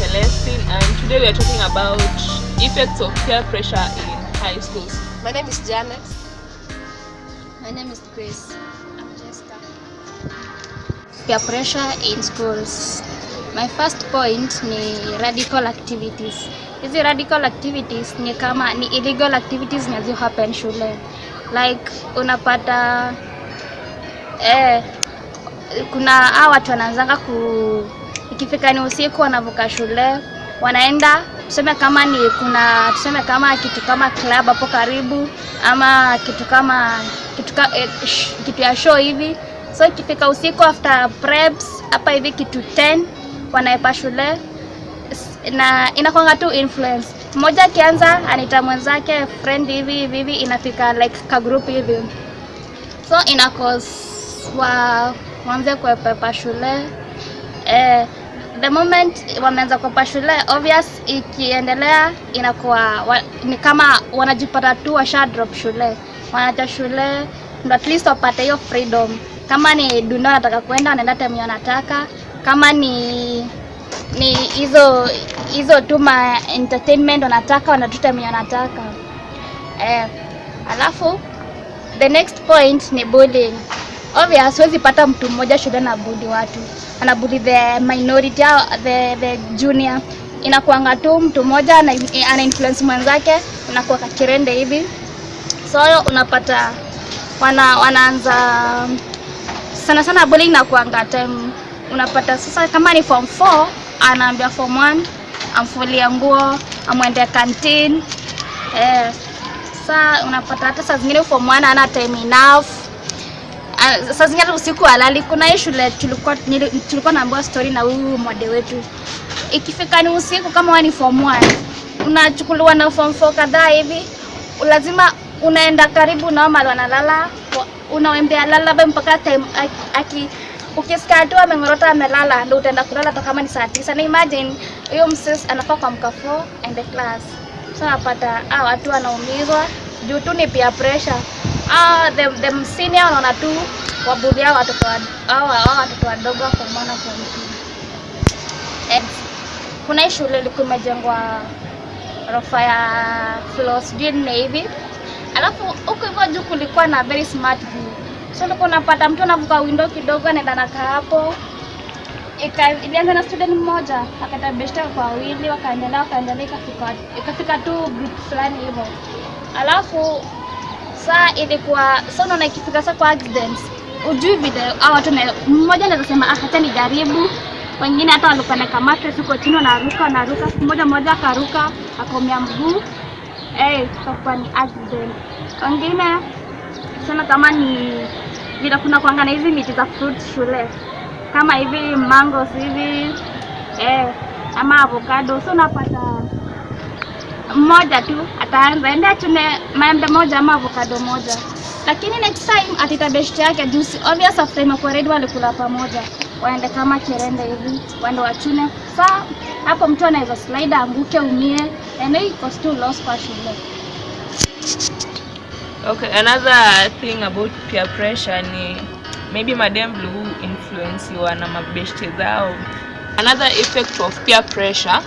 Celestine and today we are talking about effects of peer pressure in high schools. My name is Janet. My name is Grace. I'm Jessica. Peer pressure in schools. My first point ni radical activities. Hizi radical activities ni kama ni illegal activities zinazo happen shule. Like unapata eh, kuna hawa watu wanaanzanga ku ikifika ni usiku wanavuka shule wanaenda tuseme kama ni kuna tuseme kama kitu kama club hapo karibu ama kitu kama kitu, ka, eh, sh, kitu ya show hivi. So ikifika usiku after preps hapa hivi kitu 10 wanaepa shule. Na inakwanga tu influence mmoja akianza anaita mwenzake friend hivi hivi inafika like ka group hivi. So ina cause wa waanze kuepepa shule. Eh, the moment wameanza kuepa shule obvious ikiendelea inakuwa wa, ni kama wanajipata tu washa drop shule. Wanaacha shule ndo at least wapate hiyo freedom. Kama ni dunia wanataka kwenda wanaenda time wanataka. Kama ni ni hizo hizo tu ma entertainment wanataka wanatuta time wanataka. Eh, alafu the next point ni bullying. Obvious huwezi pata mtu mmoja shule na budi watu anabudi the minority au the, the junior. Inakuanga tu mtu mmoja ana, influence mwenzake inakuwa kakirende hivi. So unapata wana, wanaanza sana sana bullying inakuanga time. Unapata sasa kama ni form 4 anaambia form 1 amfulia nguo amwende canteen. Eh, saa unapata hata saa zingine form 1 ana time enough Ah, saa zingine usiku halali. Kuna hii shule tulikuwa tulikuwa naambiwa story na huyu mwade wetu, ikifika ni usiku, kama wewe ni form 1 unachukuliwa na form 4 kadhaa hivi, lazima unaenda karibu nao mahali wanalala, wa- unawaambia lala be mpaka time aki- aki ukisikia tu ameng'orota amelala, ndio utaenda kulala hata kama ni saa tisa. Na imagine hiyo msis anafaa kuamka 4 and the class, so napata ah, watu wanaumizwa juu tu ni peer pressure. Ah, the, the senior wanaona tu wabudhi hao watoto wa- hao hao watoto wadogo kwa maana kwa mtu kuna shule ilikuwa imejengwa rofa ya floor nne hivi, alafu huko hivyo juu kulikuwa na very smart view, so ulikuwa unapata mtu anavuka window kidogo anaenda nakaa hapo. Ilianza na student mmoja akaenda beshta kwa wawili wakaendelea wakaendelea ikafika ikafika tu group fulani hivyo. Alafu saa ilikuwa sa unaona ikifika saa kwa accidents ujui vile hao watu mmoja anaweza sema ah, hata nijaribu. Wengine hata walikuwa na kamata huko chini wanaruka wanaruka. Siku moja mmoja akaruka akaumia mguu. Eh ikakuwa ni accident. Wengine sana kama ni vile kuna kuanga na hizi miti za fruit shule. Kama hivi mangos hivi eh, ama avocado. So unapata mmoja tu ataanza ende achune maembe moja ama avocado moja. Lakini next time atita best yake juu si- obvious after imekuwa ready walikula pamoja. Waende kama kerende hivi waende wachune. Saa hapo mtu anaweza slide anguke umie and it cost too loss kwa shule. Okay, another thing about peer pressure ni maybe madem blue influence na mabeshte zao. Another effect of peer pressure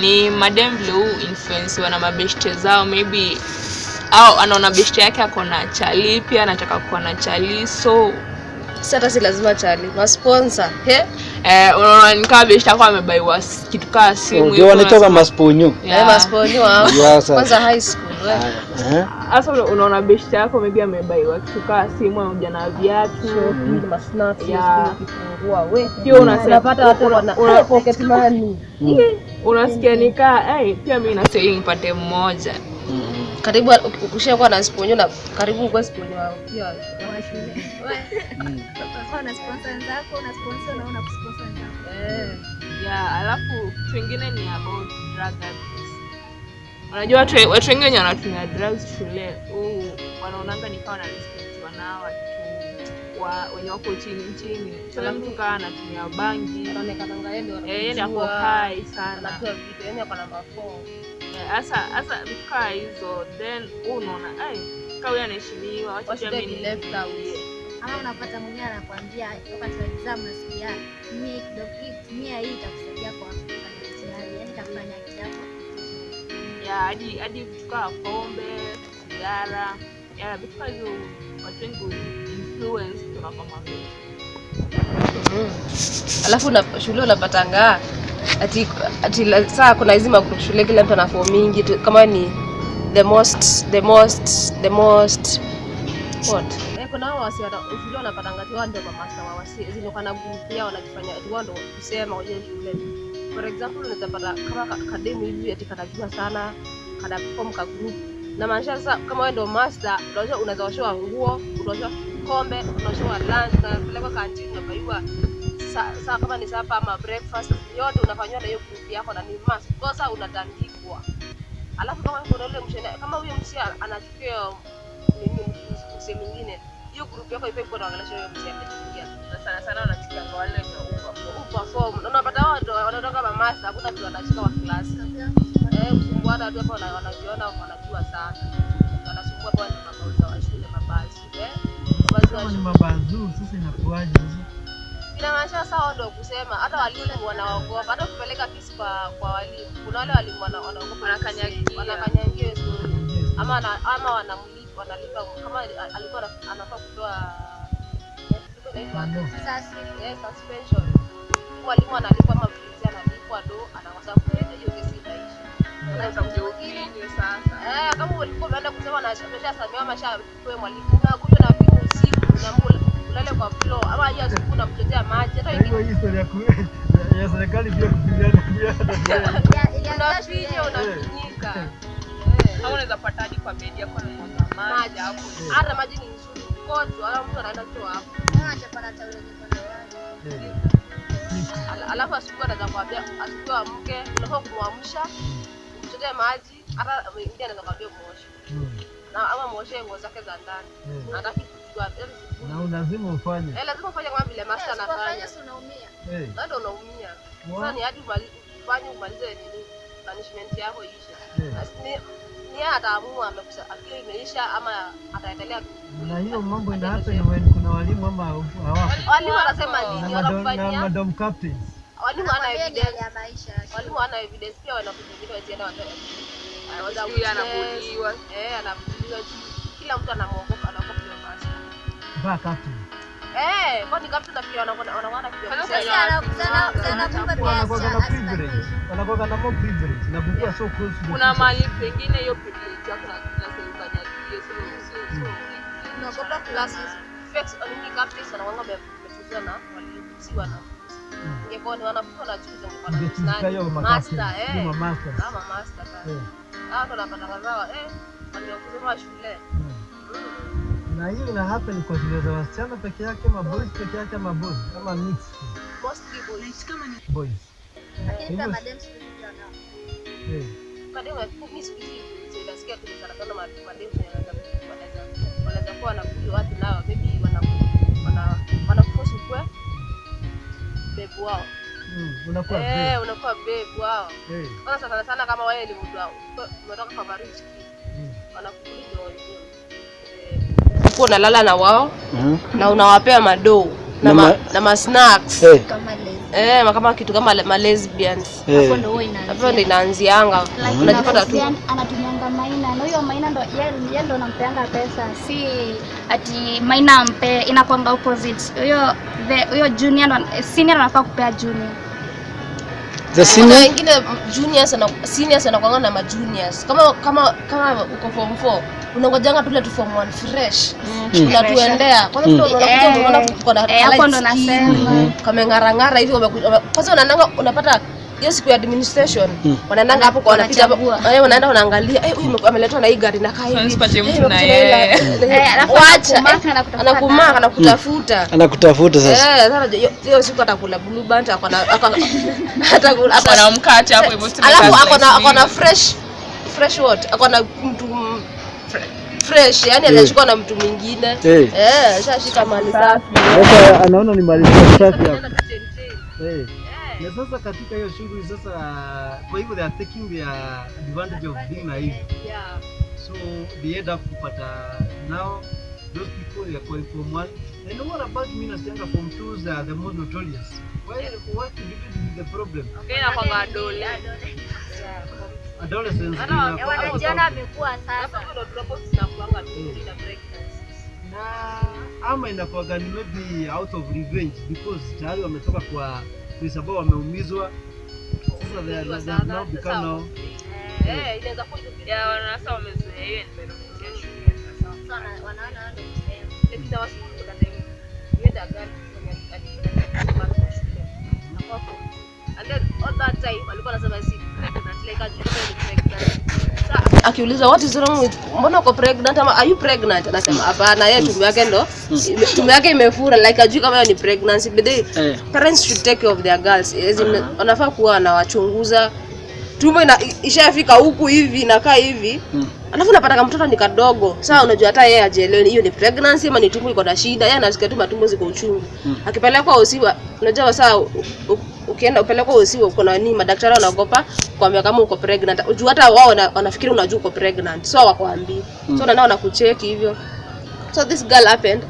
ni madem blue influensiwa na mabeshte zao, maybe au anaona beshte yake ako na chali pia anataka kuwa na chali so Si hata si lazima chali. Masponsor. He? eh, unaona ni kama beshte yako amebaiwa kitu kaa simu ndio hivyo, wanatoka masponyo Yeah. Eh, masponyo wao Kwanza high school. we. Eh? Sasa una- unaona beshte yako maybe amebaiwa kitu kama simu au jana viatu Masnacks, snacks ya kifungua we. Pia unasema- Unapata watu una- wana pocket money. unasikia nikaa eh, pia mimi na saying pate mmoja Mm. Karibu ukishakuwa na sponyo na karibu kwa sponyo wao pia. una sponsor zako, una sponsor na una sponsor zako. Eh. Ya, alafu kitu ni about drug abuse. unajua watu watu wengi wenye wanatumia drugs shule huu wanaonanga ni kama wanarespektiwa nao watu wa wenye wako chini chini kila mtu kaa anatumia bangi Anaonekana ngaye ndio Eh, yeye ndio anajua, high sana anatoa vitu, yani ako namba 4. Eh, hasa hasa kaa hizo then unaona ai kaa huyo anaheshimiwa wacha What pia should I mimi be left out? niingie." ama unapata mwingine anakwambia wakati wa exam nasikia mie kidogo ukitumia hii itakusaidia kwa kufanya mtihani, yani itakufanya akili yako ya hadi hadi vitu kama pombe, sigara, ya vitu kama hivyo watu wengi influence kutoka kwa. Mm. Alafu na shule unapatanga ati ati saa kuna hizi magroup kila mtu ana form mingi tu, kama ni the most the most the most. What? Eh, kuna hao wasi shule wanapatanga ati wao ndio mamasta wa wasi zile kana group yao wanajifanya ati wao ndio kusema waje shule. For example unaweza pata kama ka- kademu hivi ati kanajua sana kana form ka group. Na maanisha sasa, kama wewe ndio master, unaweza unaweza washoa nguo, unaosha kombe, unaosha lunch, unapelekwa kantini, unabaiwa saa saa kama ni sapa ama breakfast, yote unafanywa na hiyo group yako na ni must. Kosa unatandikwa. Alafu kama kuna ule mshene, kama huyo msia anachukia nini mse mwingine, hiyo group yako ipo kwa naongelesha huyo msia amechukia. Na sana sana wanachukia kwa wale wenye ufa. form. Na unapata wao wanatoka kama master, hakuna mtu anashika wa class. Eh, kusumbuana hata hapo wana- wanajiona wanajua sana. Wanasumbua kwa mabauza wa shule mabasi. Eh? Mabasi wa ni shule. sasa inakuwaje sasa? Inamaanisha sawa ndio kusema. Hata walimu wanaogopa, hata kupeleka kesi kwa kwa walimu, kuna wale walimu wanaogopa. Wanakanyagia. wanakanyagia story ama ana, ama wanamlipa wanalipa. Kama alikuwa anafaa kutoa eh, suspension. walimu analipwa ama mlinzi analipwa do anakosa kuenda, hiyo kesi inaisha. Unaweza sasa. Eh, kama ulikuwa unaenda kusema na ameshasamehewa ameshapewa mwalimu. Na kuja na vipi usiku, unaamua ulale kwa floor ama hiyo asubuhi unamchotea maji, hata Kwa ya serikali pia kupigana pia unafinya unafinyika. Au unaweza pata hadi kwa bedi yako na mwanga maji hapo. Hata maji ni nzuri kocho, ala mtu anaenda tu hapo. Ala- Alafu asubuhi anaweza kuambia asubuhi amke, unafaa kumwamsha, umtetee maji, hata mwingine anaweza kuambia muoshe. Na ama muoshe nguo zake za ndani. Kujua. yaani na lazima ufanye Eh, lazima ufanye kama vile master anafanya. Eh, Na ndio unaumia. Sasa ni hadi ufanye umalize nini punishment yako iishe. eh. Na si- ni- ataamua amekusa akiwa imeisha ama ataendelea. na hiyo mambo ina happen when kuna walimu ama hawako Walimu wanasema na nini? Wanakufanyia madom captains walimu wana evidence. Walimu wana evidence pia wanakuja wengine wazienda watoe. Anabuliwa. Eh, anabuliwa. Kila mtu anamwogopa. Mpaka captain Eh, kwani captain nafikiri wanakuwa wanakuwa na privilege wanakuwa na more privilege na kukua so close Kuna mahali pengine hiyo privilege yako na na serikali so so so. Unaogopa classes. Flex nini captains wanakuwa wamefuzwa na walimu si. Mm. Ingekuwa ni wanafunzi wanachuza na hiyo nani? Master, eh. hiyo ma masters. Ama master. Eh, ndo wanapata kazawa eh. Waliokuzema shule. Na hiyo ina happen kwa shule za wasichana peke yake ama boys peke yake ama boys ama mix Mostly boys. boys eh. Kademu mimi siku hizi nasikia tu sana sana ma- wanaweza wanaweza wanaweza kuwa wanakuja watu nao maybe wana wana wanakuforce ukwe bebu wao. Unakuwa Eh, brave. unakuwa bebu wao. Eh, Sasa sana sana kama wewe ni mtu wao, unatoka kwa marriage wanakukuliza wenyewe. Uko unalala na wao mm. na unawapea madoo na, Na ma, ma- na ma snacks. Eh, eh, kama kitu kama le- ma lesbians. Hapo hapo ndo inaanzianga. Unajipata tu anatumianga maina. Na huyo maina ndo ye ye ndo anampeanga pesa. Si ati maina ampe inakwanga opposite. Huyo huyo junior ndo senior anafaa kupea junior The senior? wengine juniors na seniors anakuanga na ma juniors kama kama kama uko form 4 unangojanga tule tu form 1 fresh. Unatuendea kwanza vile unakuja Eh, unaona tuko na eh, hapo ndo nasema. Kama ngara ngara hivi kwanza unaendanga unapata hiyo siku ya administration wanaendanga hapo kwa wanapita hapo. Eh, wanaenda wanaangalia eh, huyu ameletwa na hii gari nakaa hivi. Usipatie Eh, mtu na na yeye. Eh, alafu wacha anakumaka eh, na kutafuta anakutafuta. Anakutafuta sasa. Eh, sasa hiyo- siku atakula blue band akona akona atakula Ako na mkate hapo hivyo sasa alafu ako akona ako akona fresh fresh what? Akona mtu m- fresh yani anashikwa na mtu mwingine. Eh. eh shashika mali safi Sasa anaona ni mali safi hapo. Eh. Na sasa katika hiyo shughuli sasa, kwa hivyo they are taking their advantage of being naive. Yeah. So they end up kupata now those people they are going from one And what about me from twos are the most notorious? Why, what do you think is the problem? Okay, na kwa Adolescents Adolescence. inakuwa wanajiona amekuwa sasa. na ama inakuwa gani maybe out of revenge because tayari wametoka kwa place sababu wameumizwa. Sasa they are they have now become now Ya, wana- sasa wamezoea hiyo environment ya shule sasa. Sana wanaona wao ndio kusema. Akiulizwa what is wrong with mbona uko pregnant ama are you pregnant? Anasema hapana yeye tumbo yake ndo ime- tumbo yake imefura like ajui kama hiyo ni pregnancy but they, Eh. parents should take care of their girls. As in, wanafaa kuwa wanawachunguza. Tumbo ina, ishafika huku hivi inakaa hivi. Mm. alafu unapata kama mtoto ni kadogo. Saa unajua hata yeye ajielewe hiyo ni pregnancy ama ni tumbo iko na shida. Yeye anasikia tu matumbo ziko uchungu. Mm. akipelekwa usiwa unajua saa u- ukienda upelekwa usiwe uko na nini? Madaktari wanaogopa kuambia kama uko pregnant. Juu hata wao wanafikiri unajua uko pregnant. So wakwambii Mm. so nana wanakucheki hivyo. So this girl happened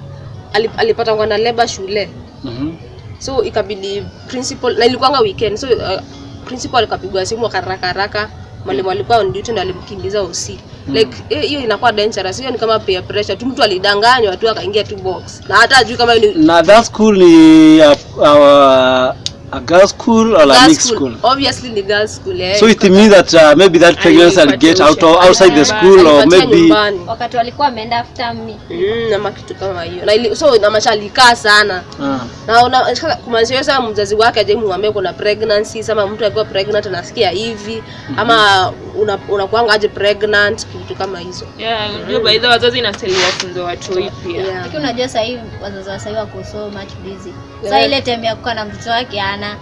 alip- alipata ngwana labor shule. Mhm. so ikabidi principal na ilikuwanga weekend. So uh, principal akapigwa simu akaraka haraka mwalimu alikuwa on duty ndo alimkimbiza OC like hiyo eh, inakuwa dangerous. Hiyo ni kama peer pressure. Tu mtu alidanganywa tu akaingia tu box. Na hata ajui kama ni na that school ni uh, a, a girl school or a mixed school. school? Obviously the girls school yeah, so it means that. uh, maybe that pregnancy will get out of, outside the school or maybe nyumbani Wakati walikuwa wameenda after me. mm, na kitu kama hiyo. Na so na maisha alikaa sana. Ah. Na una kumaanisha sasa mzazi wake aje muambie kuna pregnancy sama mtu akiwa pregnant anasikia hivi ama una- unakuanga aje pregnant kitu kama hizo Yeah, unajua by the way, wazazi inastahili wafunze watoi pia. yeah. Lakini unajua sasa hivi wazazi wa sasa hivi wako so much busy. Yeah. Sasa ile time ya kukaa na mtoto wake ana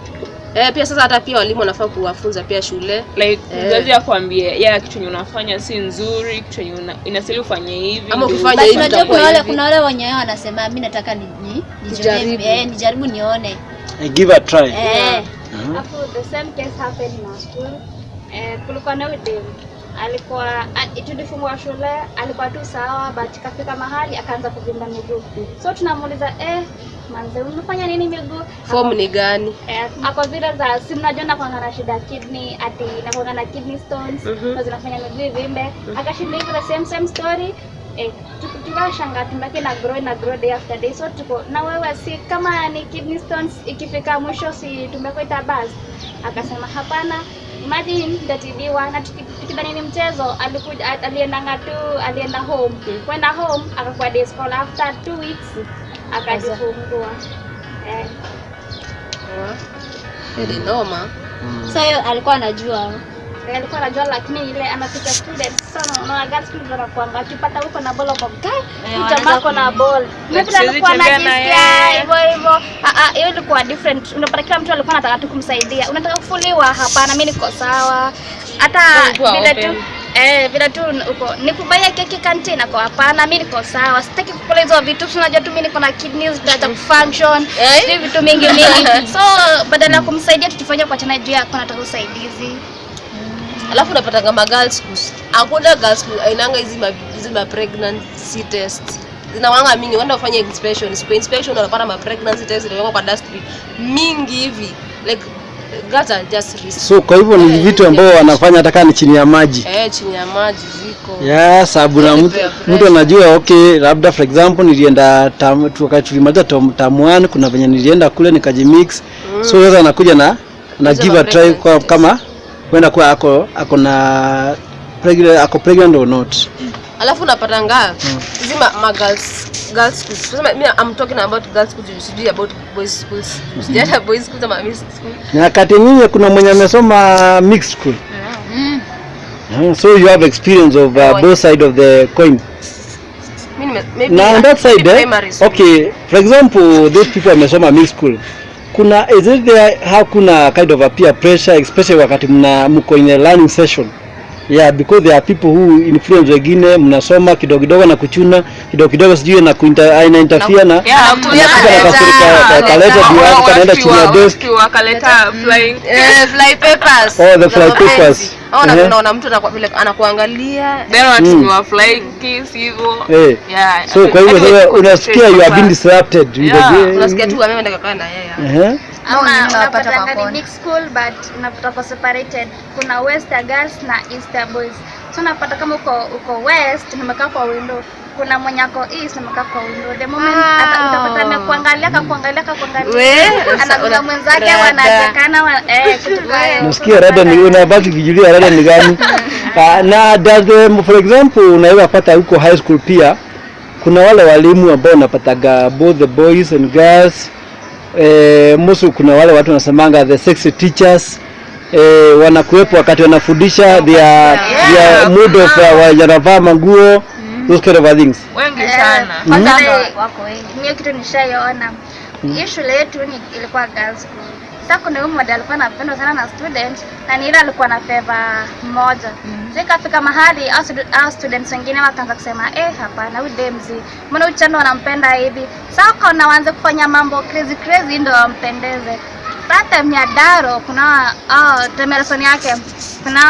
Eh, pia sasa hata pia walimu wanafaa kuwafunza pia shule Like Eh. mzazi akwambie ya kitu yenye unafanya si nzuri, kitu yenye inasili inastahili ufanye hivi. Ama ukifanya hivi unajua kuna wale kuna wale wenye wao wanasema mimi nataka ni, ni, Nijaribu. eh, nijaribu nione. I give a try Eh. Yeah. Uh -huh. Alafu the same case happened in our school. Eh, kulikuwa na dem alikuwa a- tulifungua shule, alikuwa tu sawa, but kafika mahali akaanza kuvimba miguu. So tunamuuliza eh, manze unafanya nini miguu? form ni gani? Eh, ako zile za si mnajua kwa na shida kidney ati na kwa na kidney stones mm na zinafanya miguu ivimbe. Akashinda hivyo the same same story. Eh, tukashanga tumbaki na grow na grow day after day. So tuko na wewe si kama ni kidney stones ikifika mwisho si tumbeko itabas akasema hapana. Imagine ndatibiwa na tuki- tukidhani ni mchezo alikuja alienda aliendanga tu alienda home. Kwenda home akakuwa day school after two weeks akajifungua eh, ni noma Sasa hiyo alikuwa anajua. Eh, alikuwa anajua lakini ile anapita student sana unaona girls school ndio anakuanga. Akipata huko na ball kwa guy wanaanza na ball. Mimi pia nilikuwa na anajisikia hivyo hivyo. Ah ah hiyo ilikuwa different. Unapata kila mtu alikuwa anataka tu kumsaidia. Unataka kufuliwa? Hapana mimi niko sawa hata vile tu Eh, vile tu uko nikubaia keki kantina kwa hapana, mimi niko sawa, sitaki kukula hizo vitu. tunajua Unajua tu mimi niko na kidneys data kufunction, Eh? vitu mingi mingi. So badala ya kumsaidia tukifanya kwa chana juu yako nataka usaidizi. alafu unapata kama girls school, hakuna girls school ainanga hizi ma, hizi ma pregnancy test zinawanga mingi wenda ufanye inspection siku inspection unapata ma pregnancy test zinawekwa kwa dustbin mingi hivi like are just risk so kwa hivyo ni Eh, vitu ambao wanafanya hata kama ni chini ya maji. Eh chini ya maji ziko Yeah, sababu na mtu mtu anajua okay labda for example nilienda tam, tu- wakati tulimaliza tam, tam one kuna venye nilienda kule nikajimix mm. so sasa anakuja na na give a try kwa, kama kwenda kwa ako ako na pregnant, ako pregnant or not. Alafu unapata ngaa. Mm. Zima girls girls schools. Tuseme mimi I'm talking about girls schools sijui about boys schools. Sijata boys schools ama mixed school. Na kati nyinyi kuna mwenye amesoma mixed school? Mm, so you have experience of uh, both side of the coin. Maybe na on that side eh, okay for example those people wamesoma mixed school kuna is it there how kuna kind of a peer pressure especially wakati mna mko in a learning session yeah because there are people who influence wengine mnasoma kidogo kidogo na kuchuna kidogo kidogo sijui na kuinter, ina interfere na nakasirika, kaleta- yake, kanaenda chini ya desk. wakaleta flying Eh, fly papers. Oh, the fly papers. Au na- Ehe. unaona mtu anakuangalia then watumiwa flying kiss hivyo Eh. yeah so kwa hiyo unasikia you have been disrupted Yeah, unasikia tu mimi ndio kakaa na yeye Ehe. Big school but unapata kwa separated. Kuna wester girls na easter boys. So unapata kama uko uko west nimekaa kwa window. Kuna mwenye ako east nimekaa kwa window. The moment Ah. ata- utapata amekuangalia kakuangalia kakuangalia We, anakuza mwenzake wanachekana eh kitu nasikia rada ni unabaki kijulia rada ni gani? Ah, na does the, for example unaweza pata huko high school pia kuna wale walimu ambao unapataga both the boys and girls eh, musu kuna wale watu wanasemanga the sexy teachers. Eh, wanakuwepo wakati wanafundisha their, their mood of uh, wanavaa manguo those kind of things. Wengi Eh, sana. ile- Wako wengi. mimi kitu nishaiona hii shule yetu ni ilikuwa girls school sasa ni mmoja alikuwa anapendwa sana na student na ni ile alikuwa na favor moja. So ikafika mahali au students wengine wakaanza kusema eh hapana huyu demzi. Mbona huyu chando wanampenda hivi? Sako na waanze kufanya mambo crazy crazy ndio wampendeze. Sasa daro, kuna oh, Temerson yake kuna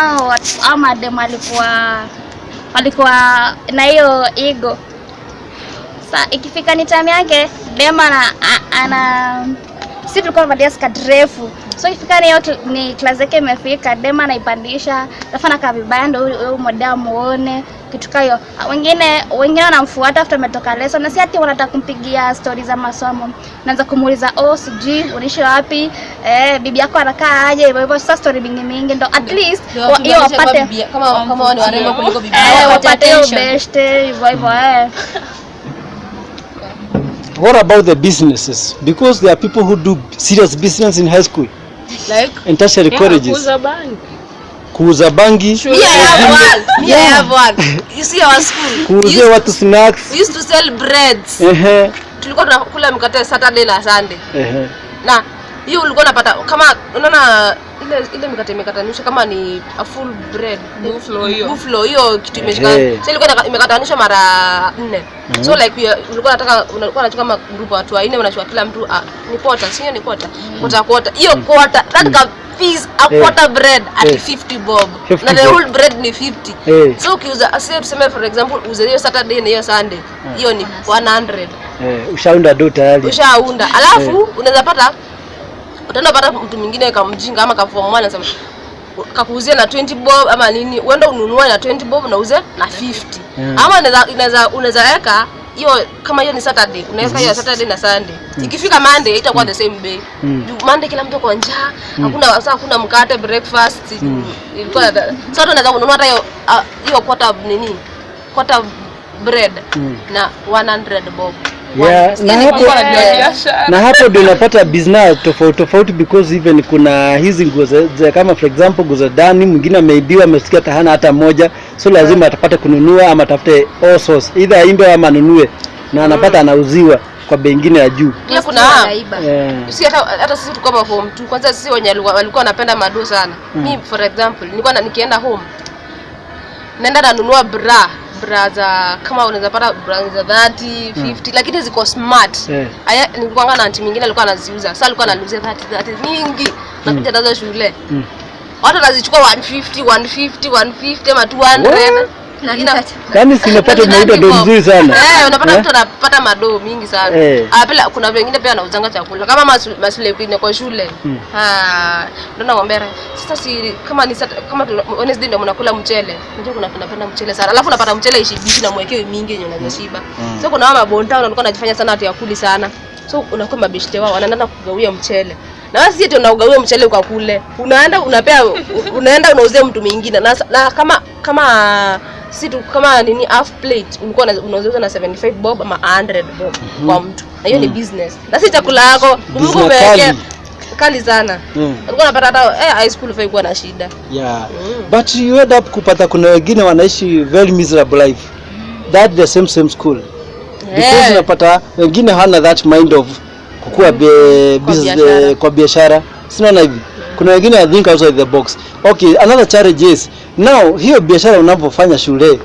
au mademu alikuwa walikuwa na hiyo ego. Sa ikifika ni time yake dema ana, ana si tulikuwa tumevalia skirt refu so ikifika ni yote ni class yake imefika dema anaipandisha alafu ka vibaya ndio huyo huyu muone kitu kayo. wengine wengine wanamfuata after ametoka lesson na si ati wanataka kumpigia stori za masomo naanza kumuuliza oh sijui unaishi wapi eh, bibi yako anakaa aje hivyo hivyo sasa story mingi mingi ndo at least hiyo wapate kama kama wao ni warembo kuliko bibi eh, yao. wapate hiyo best hivyo hivyo eh. what about the businesses because there are people who do serious business in high school Like, and tertiary yeah, colleges kuuza bangi kuuza bangi me I have one. Me I have one. You see our school. We kuuzia watu snacks we used to sell breads. ehe Tulikuwa tunakula mkate Saturday na Sunday. ehe Na hiyo ulikuwa unapata kama unaona ile ile mikate imekatanisha kama ni a full bread. Buffalo hiyo. Buffalo hiyo kitu imeshika. hey. Sasa ilikuwa imekatanisha mara nne. So like ulikuwa unataka ulikuwa unachukua kama group watu wanne unachukua kila mtu ah, ni quarter, sio ni quarter. Quarter quarter. Hiyo quarter that ka fees a quarter quarter bread at hey. 50 bob. 50 Na the whole bread ni 50. hey. So ukiuza asiye tuseme for example uze hiyo Saturday na hiyo Sunday. Hiyo ni 100 eh ushaunda do tayari ushaunda alafu unaweza pata utaenda pata mtu mwingine kamjinga ama kaform one anasema kakuuzia na 20 bob ama nini uenda ununue na 20 bob na uze na 50 Mm. ama unaweza unaweza weka hiyo kama hiyo ni Saturday unaweka hiyo Saturday na Sunday Mm. ikifika Monday itakuwa the same day Mm. Monday kila mtu kwa njaa hakuna sasa hakuna mkate breakfast Mm. ilikuwa sasa unaweza kununua hata hiyo ah, hiyo quarter nini quarter bread Mm. na 100 bob Yeah, na hapo na hapo ndio unapata business tofauti tofauti because even kuna hizi nguo kama for example nguo za ndani mwingine ameibiwa amesikia tahana hata moja so lazima atapate kununua ama atafute all source either aimbe ama anunue na anapata anauziwa kwa bengine ya juu. Pia kuna yeah. sisi hata hata sisi tulikuwa kwa form 2 kwanza sisi wenye walikuwa walikuwa wanapenda mado sana. Mm. Mimi for example nilikuwa nikienda home naenda nanunua bra bra za kama unaweza pata braza 30 50 lakini ziko smart. Eh. aya nilikuwa na anti mwingine alikuwa anaziuza. Sasa alikuwa ananiuzia 30 30 mingi nakuja nazo shule. Mm. watu wanazichukua 150 150 150 ama 200 Ina- yaani sinapata mauda do mzuri sana Eh, unapata Eh? mtu anapata madoo mingi sana. Eh. Ah, pia kuna wengine pia wanauzanga chakula kama masu- masule kwingine kwa shule. Hmm. Ah, ndio naomba sasa si kama ni sata, kama Wednesday ndio mnakula mchele. Unajua kuna tunapenda mchele sana. Alafu unapata mchele ishibishi na mwekewe mingi yenye unaweza Hmm. Mm. So kuna wama bonta wanakuwa wanajifanya sana ati yakuli sana. So unakuwa mabishte wao wanaenda kugawia mchele. Na wewe sisi eti unaugawia mchele kwa kule. Unaenda unapea unaenda unauzia mtu mwingine. Na, na kama kama si tu kama nini half plate ulikuwa una- unauza na 75 bob ama 100 bob kwa mtu. Na hiyo ni business. Na si chakula yako. Mungu umewekea kali. sana. Mm. Ulikuwa unapata hata eh, high school fee kuwa na shida. yeah Mm. but you end up kupata kuna wengine wanaishi very miserable life that the same same school yeah. because unapata wengine hana that mind of kukua be, Kwa business, biashara. eh, kwa biashara sinaona hivi kuna wengine I think outside the box. Okay, another challenge is now hiyo biashara unapofanya shule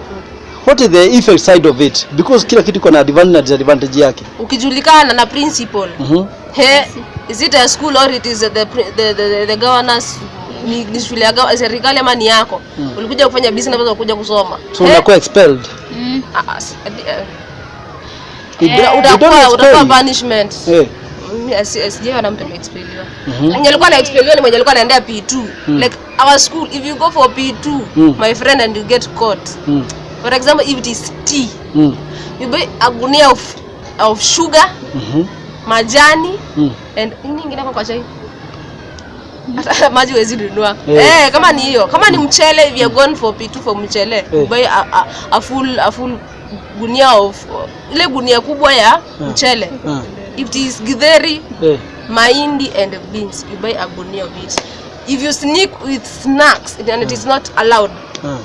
what is the effect side of it because kila kitu kuna advantage na disadvantage yake. ukijulikana na principal mm -hmm. he is it a school or it is the, the, the, the, the governors ni, ni shule ya serikali ama ni yako mm. ulikuja kufanya business na kuja kusoma So unakuwa expelled. mm. Uh, uh, uh, utakuwa utakuwa uh, punishment Eh. Asi- sijawa na mtu ameexpeliwa. Mhm. mwenye alikuwa anaexpeliwa ni mwenye alikuwa anaendea P2 like our school if you go for P2 Mm. my friend and you get caught Mm. for example if it is tea Mm. you buy a gunia of, of sugar Mhm. majani Mm. and nini kwa chai maji huwezi nunua yeah. hey, kama ni hiyo kama ni mchele if you are going for P2 for mchele yeah. buy a, a, a full a full gunia of ile gunia kubwa ya mchele Ah. If it is githeri yeah. mahindi and beans you buy a gunia of it. If you sneak with snacks and it is not allowed. Yeah.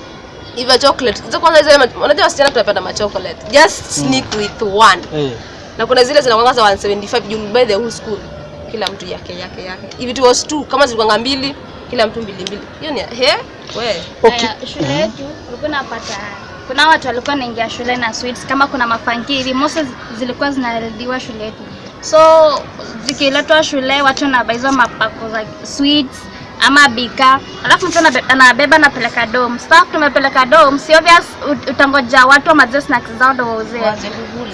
if a chocolate hizo kwanza hizo unajua wasichana tunapenda ma chocolate. Just sneak with one. Yeah. na kuna zile zinakwanga za 175 you buy the whole school. Kila mtu yake yake yake. If it was two kama zilikwanga mbili kila mtu mbili mbili. Hiyo ni he? We. Okay. Haya, shule yetu ulikuwa unapata kuna watu walikuwa naingia shule na sweets kama kuna mafangiri mosi zilikuwa zinarediwa shule yetu so zikiletwa shule watu wanabaiza mapako za sweets ama bika. Alafu mtu anabe- anabeba anapeleka dom sasa tumepeleka dom si obvious utangoja watu wamazie snacks zao ndo wauze.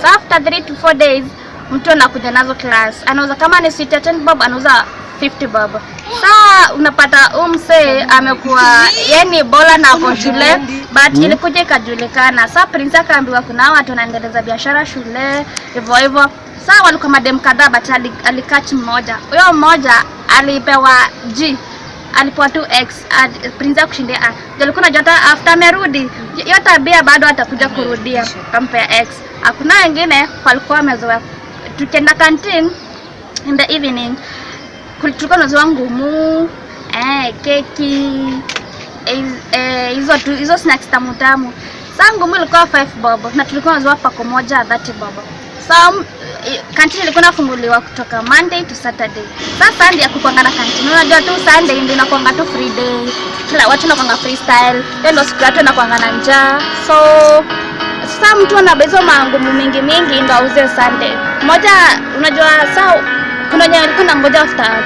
Sasa after 3 to 4 days mtu anakuja nazo class. Anauza kama ni sweet ya 10 bob anauza 50 bob. Sasa unapata huyu msee amekuwa yani bola na ako shule but ilikuja ikajulikana. Sasa prince akaambiwa kuna watu wanaendeleza biashara shule hivyo hivyo saa walikuwa madem kadhaa but ali- alikach mmoja. Huyo mmoja alipewa g alipewa tu x ad- prince akushindia a alikuwa najua hata after amerudi? Hiyo tabia bado atakuja kurudia kampea x. Hakuna wengine walikuwa wamezoea. Tukienda canteen in the evening tulikuwa tunazoea ngumu eh, keki eh, eh, hizo tu hizo snacks tamu tamu. Saa ngumu ilikuwa 5 bob na tulikuwa tunazoea pako moja 30 bob so, kantini ilikuwa inafunguliwa kutoka monday to saturday. Sasa sunday akukwanga na kantini. unajua tu sunday ndio inakwanga tu free day. Kila watu nakwanga freestyle. Hiyo ndio siku watu nakwanga na njaa. So sasa mtu anabezwa mangumu mingi mingi ndio auze sunday. Moja unajua saa kuna wenye alikuwa nangoja after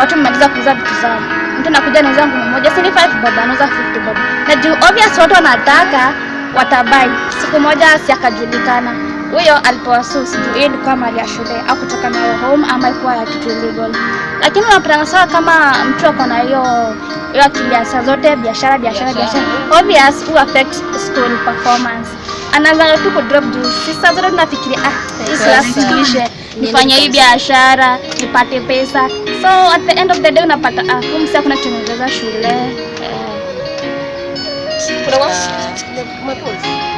watu mmaliza kuuza vitu zao. Mtu anakuja na ngumu moja sini 5 bob anauza 50 bob. Na juu obvious watu wanataka watabai siku moja si akajulikana huyo alipewa sus juu hiyo ilikuwa mali ya shule au kutoka nayo home ama ilikuwa ya kitu illegal. Lakini unapatana sawa kama mtu ako na hiyo hiyo akili ya saa zote biashara biashara biashara. obvious who affect school performance. Anaanza tu kudrop juu si saa zote tunafikiria ah hii class nifanye hii biashara nipate pesa. So at the end of the day unapata ah huyu sasa hakuna kutengeneza shule. Eh, kuna umepause?